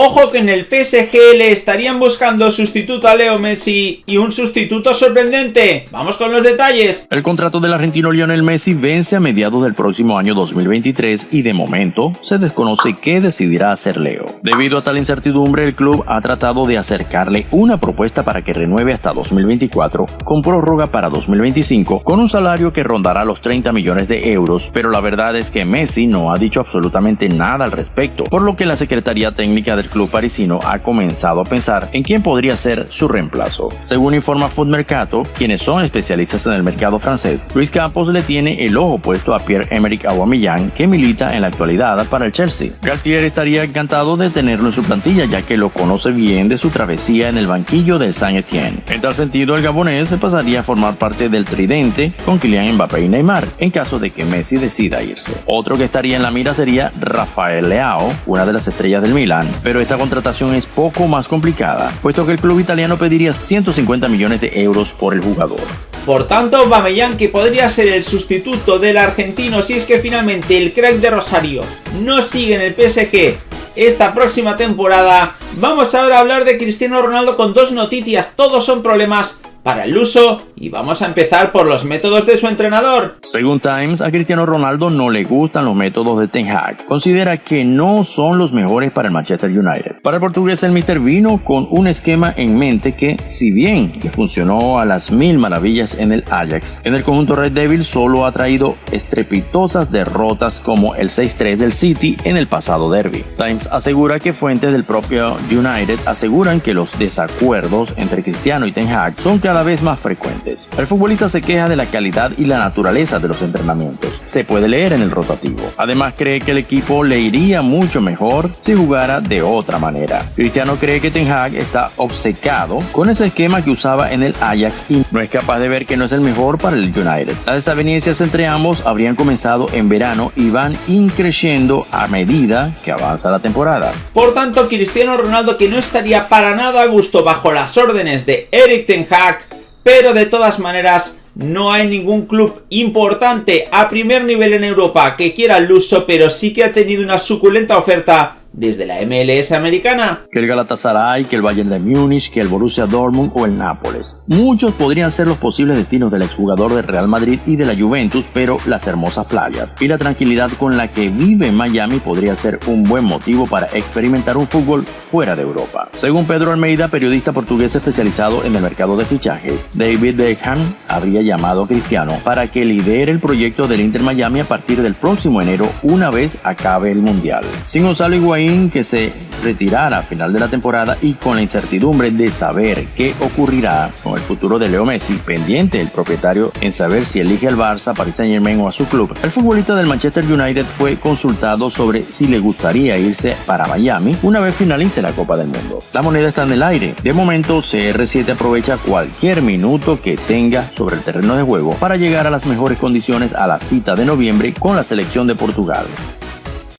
Ojo que en el PSG le estarían buscando sustituto a Leo Messi y un sustituto sorprendente. Vamos con los detalles. El contrato del argentino Lionel Messi vence a mediados del próximo año 2023 y de momento se desconoce qué decidirá hacer Leo. Debido a tal incertidumbre, el club ha tratado de acercarle una propuesta para que renueve hasta 2024 con prórroga para 2025 con un salario que rondará los 30 millones de euros, pero la verdad es que Messi no ha dicho absolutamente nada al respecto, por lo que la Secretaría Técnica del club parisino ha comenzado a pensar en quién podría ser su reemplazo. Según informa Food Mercato, quienes son especialistas en el mercado francés, Luis Campos le tiene el ojo puesto a Pierre-Emerick Aubameyang, que milita en la actualidad para el Chelsea. Galtier estaría encantado de tenerlo en su plantilla, ya que lo conoce bien de su travesía en el banquillo del Saint-Étienne. En tal sentido, el gabonés se pasaría a formar parte del tridente con Kylian Mbappé y Neymar, en caso de que Messi decida irse. Otro que estaría en la mira sería Rafael Leao, una de las estrellas del Milan, pero esta contratación es poco más complicada, puesto que el club italiano pediría 150 millones de euros por el jugador. Por tanto, Bamellán que podría ser el sustituto del argentino si es que finalmente el crack de Rosario no sigue en el PSG esta próxima temporada. Vamos ahora a hablar de Cristiano Ronaldo con dos noticias, todos son problemas para el uso y vamos a empezar por los métodos de su entrenador. Según Times, a Cristiano Ronaldo no le gustan los métodos de Ten Hag. Considera que no son los mejores para el Manchester United. Para el portugués, el Mister vino con un esquema en mente que, si bien le funcionó a las mil maravillas en el Ajax, en el conjunto Red Devil solo ha traído estrepitosas derrotas como el 6-3 del City en el pasado derby. Times asegura que fuentes del propio United aseguran que los desacuerdos entre Cristiano y Ten Hag son cada vez más frecuentes. El futbolista se queja de la calidad y la naturaleza de los entrenamientos. Se puede leer en el rotativo. Además cree que el equipo le iría mucho mejor si jugara de otra manera. Cristiano cree que Ten Hag está obcecado con ese esquema que usaba en el Ajax y no es capaz de ver que no es el mejor para el United. Las desavenencias entre ambos habrían comenzado en verano y van increciendo a medida que avanza la temporada. Por tanto, Cristiano Ronaldo que no estaría para nada a gusto bajo las órdenes de Eric Ten Hag pero de todas maneras no hay ningún club importante a primer nivel en Europa que quiera el uso, pero sí que ha tenido una suculenta oferta desde la MLS americana. Que el Galatasaray, que el Bayern de Múnich, que el Borussia Dortmund o el Nápoles. Muchos podrían ser los posibles destinos del exjugador del Real Madrid y de la Juventus, pero las hermosas playas y la tranquilidad con la que vive Miami podría ser un buen motivo para experimentar un fútbol fuera de Europa. Según Pedro Almeida, periodista portugués especializado en el mercado de fichajes, David Beckham habría llamado a Cristiano para que lidere el proyecto del Inter Miami a partir del próximo enero una vez acabe el Mundial. Sin Gonzalo Que se retirara a final de la temporada y con la incertidumbre de saber qué ocurrirá con el futuro de Leo Messi, pendiente el propietario en saber si elige al Barça, Paris Saint Germain o a su club, el futbolista del Manchester United fue consultado sobre si le gustaría irse para Miami una vez finalice la Copa del Mundo. La moneda está en el aire. De momento, CR7 aprovecha cualquier minuto que tenga sobre el terreno de juego para llegar a las mejores condiciones a la cita de noviembre con la selección de Portugal.